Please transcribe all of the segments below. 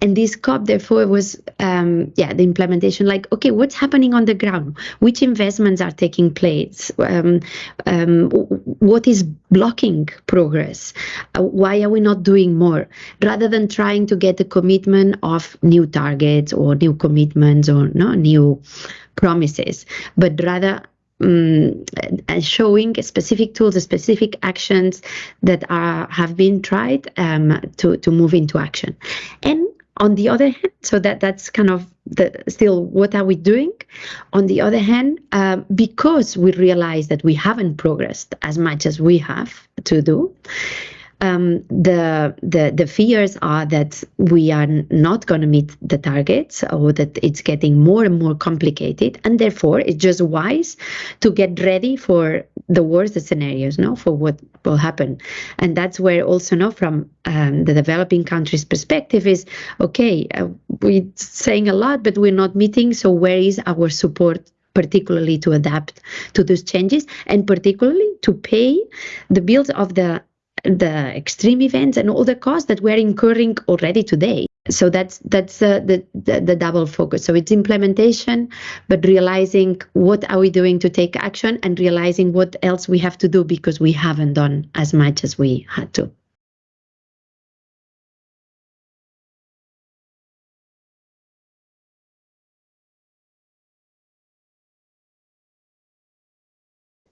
and this COP therefore was um, yeah the implementation like okay what's happening on the ground? Which investments are taking place? Um, um, what is blocking progress? Uh, why are we not doing more? Rather than trying to get the commitment of new targets or new commitments or no new promises but rather um, showing specific tools, specific actions that are have been tried um, to to move into action, and on the other hand, so that that's kind of the still what are we doing? On the other hand, uh, because we realize that we haven't progressed as much as we have to do, um, the, the the fears are that we are not going to meet the targets or that it's getting more and more complicated and therefore it's just wise to get ready for the worst scenarios no for what will happen. And that's where also no from um, the developing countries perspective is okay uh, we're saying a lot but we're not meeting so where is our support particularly to adapt to those changes and particularly to pay the bills of the the extreme events and all the costs that we're incurring already today. So that's that's uh, the, the, the double focus. So it's implementation, but realizing what are we doing to take action and realizing what else we have to do because we haven't done as much as we had to.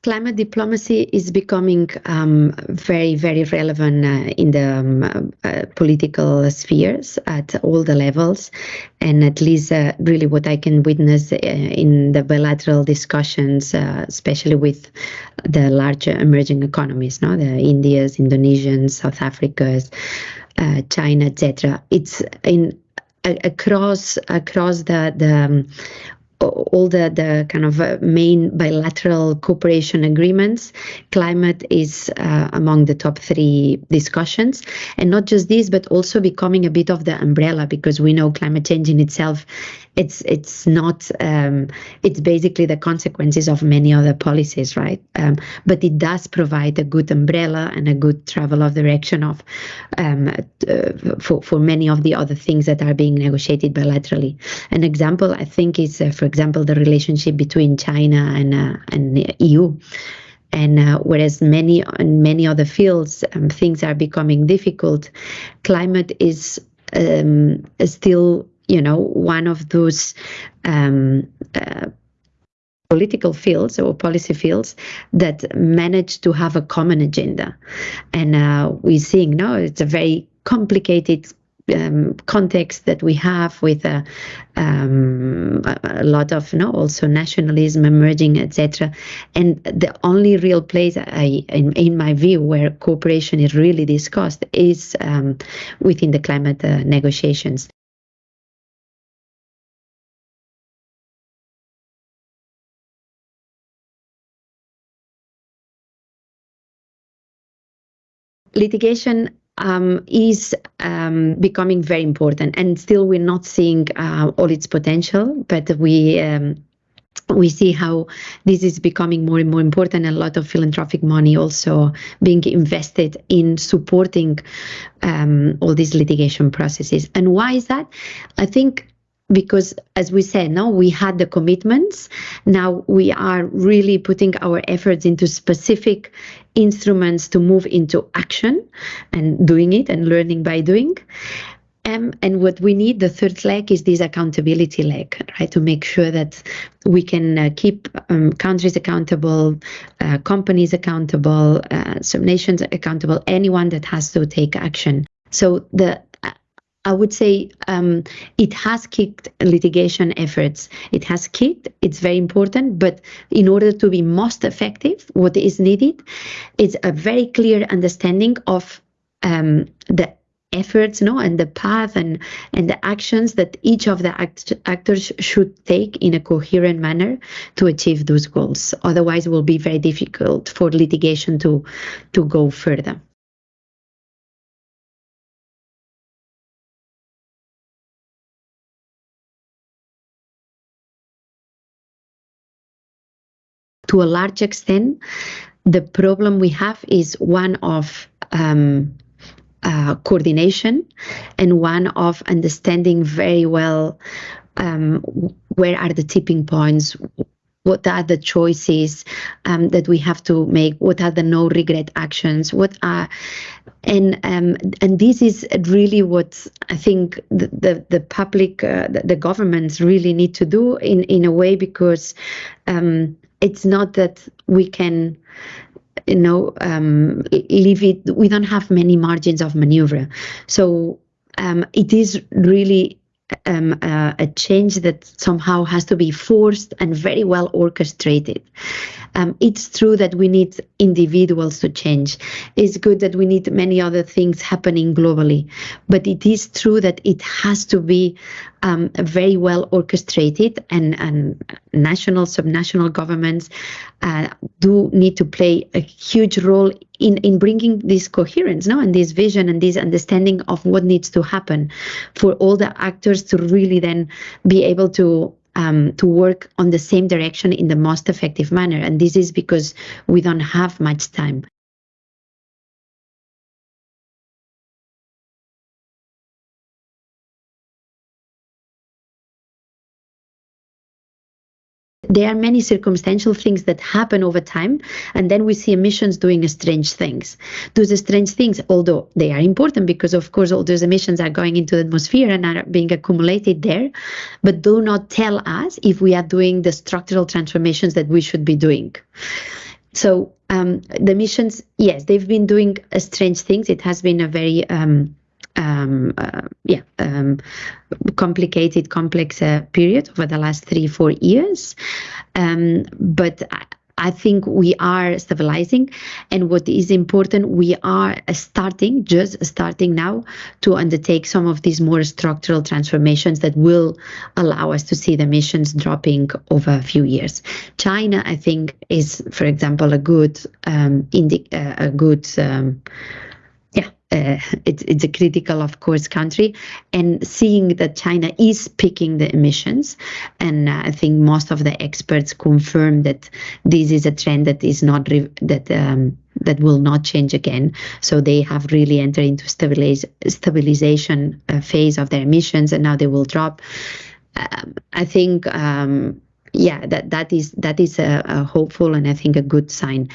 Climate diplomacy is becoming um, very, very relevant uh, in the um, uh, political spheres at all the levels. And at least, uh, really, what I can witness uh, in the bilateral discussions, uh, especially with the larger emerging economies, no? the Indias, Indonesians, South Africas, uh, China, etc. It's in across across the the um, all the, the kind of uh, main bilateral cooperation agreements, climate is uh, among the top three discussions. And not just this, but also becoming a bit of the umbrella because we know climate change in itself it's it's not um, it's basically the consequences of many other policies, right? Um, but it does provide a good umbrella and a good travel of direction of um, uh, for for many of the other things that are being negotiated bilaterally. An example, I think, is uh, for example the relationship between China and uh, and the EU. And uh, whereas many in many other fields um, things are becoming difficult, climate is um, still you know, one of those um, uh, political fields or policy fields that manage to have a common agenda. And uh, we're seeing now it's a very complicated um, context that we have with a, um, a lot of you know, also nationalism emerging, etc. And the only real place, I, in, in, my view, where cooperation is really discussed is um, within the climate uh, negotiations. Litigation um, is um, becoming very important, and still we're not seeing uh, all its potential, but we. Um, we see how this is becoming more and more important. A lot of philanthropic money also being invested in supporting um, all these litigation processes. And why is that? I think because as we said now we had the commitments now we are really putting our efforts into specific instruments to move into action and doing it and learning by doing um, and what we need, the third leg, is this accountability leg, right? To make sure that we can uh, keep um, countries accountable, uh, companies accountable, uh, some nations accountable, anyone that has to take action. So the I would say um, it has kicked litigation efforts. It has kicked, it's very important, but in order to be most effective, what is needed is a very clear understanding of um, the efforts no, and the path and, and the actions that each of the act actors should take in a coherent manner to achieve those goals. Otherwise, it will be very difficult for litigation to, to go further. To a large extent, the problem we have is one of um, uh, coordination and one of understanding very well um, where are the tipping points what are the choices um, that we have to make what are the no regret actions what are and um, and this is really what I think the the, the public uh, the, the, governments really need to do in in a way because um, it's not that we can you know um, leave it we don't have many margins of maneuver. So um, it is really um, uh, a change that somehow has to be forced and very well orchestrated. Um, it's true that we need individuals to change. It's good that we need many other things happening globally, but it is true that it has to be um, very well orchestrated, and, and national, subnational governments uh, do need to play a huge role in, in bringing this coherence no? and this vision and this understanding of what needs to happen for all the actors to really then be able to um, to work on the same direction in the most effective manner. And this is because we don't have much time. There are many circumstantial things that happen over time and then we see emissions doing strange things. Those strange things although they are important because of course all those emissions are going into the atmosphere and are being accumulated there but do not tell us if we are doing the structural transformations that we should be doing. So um, the emissions yes they've been doing strange things. It has been a very um, um, uh, yeah, um, complicated, complex uh, period over the last three, four years. Um, but I, I think we are stabilizing. And what is important, we are starting, just starting now, to undertake some of these more structural transformations that will allow us to see the emissions dropping over a few years. China, I think, is, for example, a good um, indi- uh, a good um, uh, it's it's a critical, of course, country, and seeing that China is picking the emissions, and uh, I think most of the experts confirm that this is a trend that is not that. Um, that will not change again. So they have really entered into stabilize, stabilization uh, phase of their emissions, and now they will drop. Um, I think, um, yeah, that that is that is a, a hopeful and I think a good sign.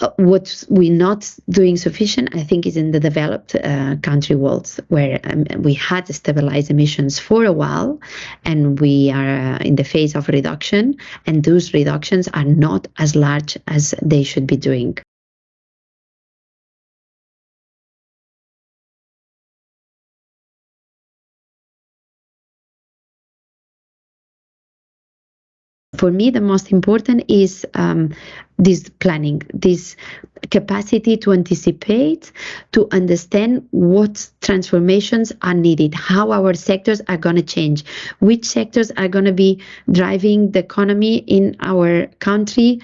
Uh, what we're not doing sufficient, I think, is in the developed uh, country worlds where um, we had stabilized emissions for a while, and we are uh, in the phase of reduction, and those reductions are not as large as they should be doing. For me, the most important is um, this planning, this capacity to anticipate, to understand what transformations are needed, how our sectors are going to change, which sectors are going to be driving the economy in our country,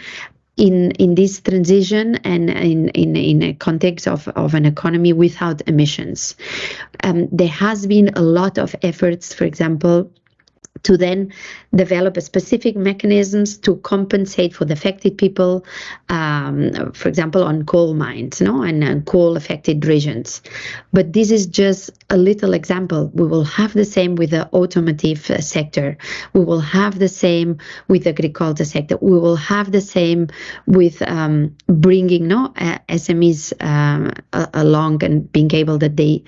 in in this transition and in in, in a context of, of an economy without emissions. Um, there has been a lot of efforts, for example, to then develop specific mechanisms to compensate for the affected people, um, for example, on coal mines, no, and uh, coal affected regions. But this is just a little example. We will have the same with the automotive uh, sector. We will have the same with the agriculture sector. We will have the same with um, bringing no uh, SMEs um, along and being able that they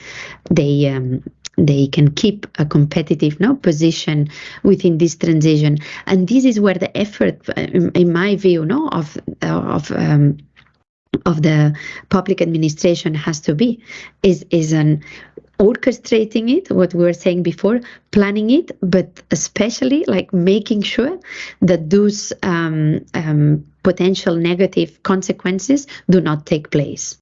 they um, they can keep a competitive no position within this transition. And this is where the effort in, in my view no of of um, of the public administration has to be is is an orchestrating it what we were saying before planning it but especially like making sure that those um, um, potential negative consequences do not take place